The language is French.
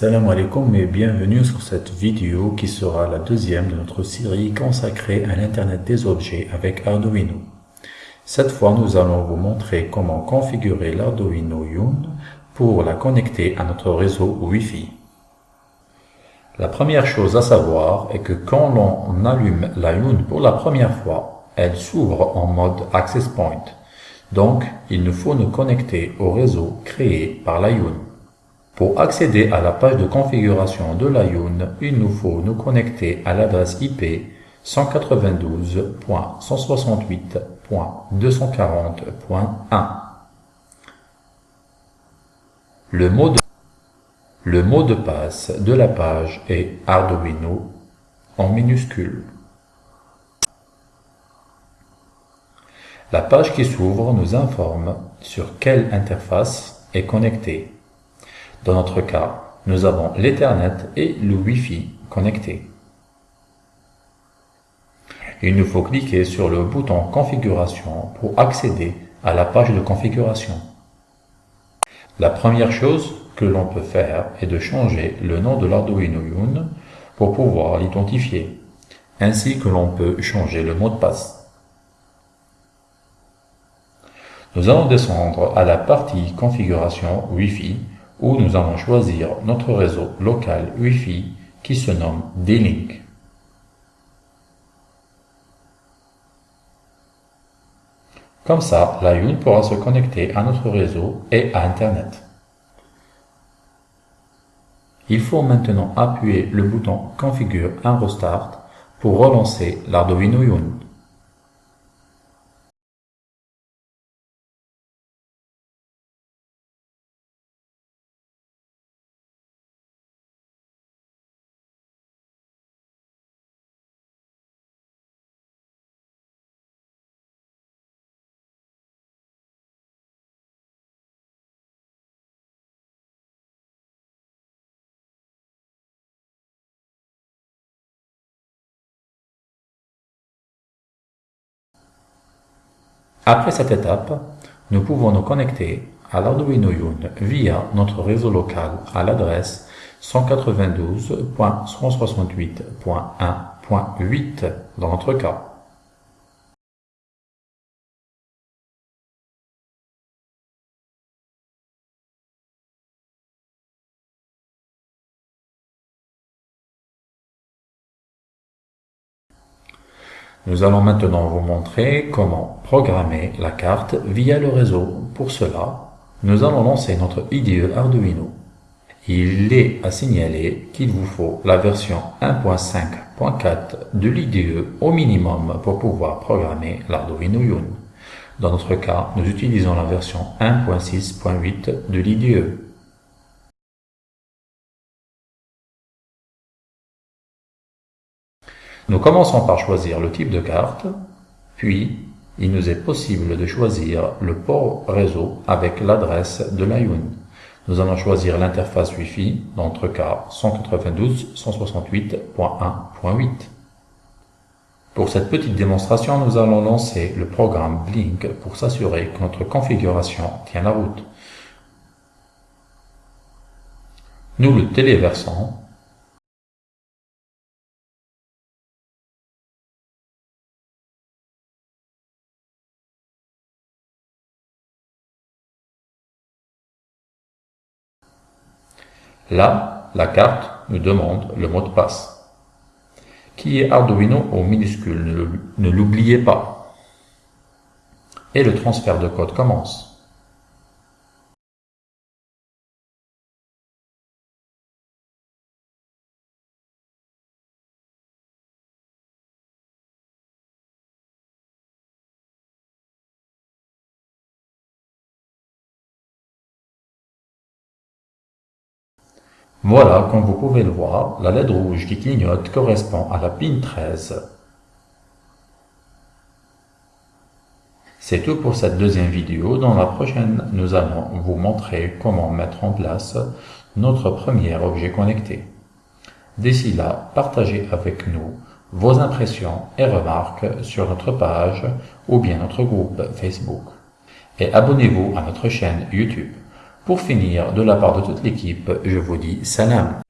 Salam alaikum et bienvenue sur cette vidéo qui sera la deuxième de notre série consacrée à l'Internet des objets avec Arduino. Cette fois, nous allons vous montrer comment configurer l'Arduino Yun pour la connecter à notre réseau Wi-Fi. La première chose à savoir est que quand l'on allume la Yun pour la première fois, elle s'ouvre en mode Access Point. Donc, il nous faut nous connecter au réseau créé par la Yun. Pour accéder à la page de configuration de l'ION, il nous faut nous connecter à l'adresse IP 192.168.240.1. Le mot, de, le mot de passe de la page est Arduino en minuscule. La page qui s'ouvre nous informe sur quelle interface est connectée. Dans notre cas, nous avons l'Ethernet et le Wi-Fi connectés. Il nous faut cliquer sur le bouton Configuration pour accéder à la page de configuration. La première chose que l'on peut faire est de changer le nom de l'Arduino Yun pour pouvoir l'identifier, ainsi que l'on peut changer le mot de passe. Nous allons descendre à la partie Configuration Wi-Fi où nous allons choisir notre réseau local Wi-Fi qui se nomme D-Link. Comme ça, la Yun pourra se connecter à notre réseau et à Internet. Il faut maintenant appuyer le bouton Configure un Restart pour relancer l'Arduino Yun. Après cette étape, nous pouvons nous connecter à l'Arduino Yun via notre réseau local à l'adresse 192.168.1.8 dans notre cas. Nous allons maintenant vous montrer comment programmer la carte via le réseau. Pour cela, nous allons lancer notre IDE Arduino. Il est à signaler qu'il vous faut la version 1.5.4 de l'IDE au minimum pour pouvoir programmer l'Arduino Yun. Dans notre cas, nous utilisons la version 1.6.8 de l'IDE. Nous commençons par choisir le type de carte, puis il nous est possible de choisir le port réseau avec l'adresse de l'ION. Nous allons choisir l'interface Wi-Fi, dans notre cas 192.168.1.8. Pour cette petite démonstration, nous allons lancer le programme Blink pour s'assurer que notre configuration tient la route. Nous le téléversons Là, la carte nous demande le mot de passe, qui est Arduino au minuscule, ne l'oubliez pas. Et le transfert de code commence. Voilà, comme vous pouvez le voir, la LED rouge qui clignote correspond à la pin 13. C'est tout pour cette deuxième vidéo. Dans la prochaine, nous allons vous montrer comment mettre en place notre premier objet connecté. D'ici là, partagez avec nous vos impressions et remarques sur notre page ou bien notre groupe Facebook. Et abonnez-vous à notre chaîne YouTube. Pour finir, de la part de toute l'équipe, je vous dis salam.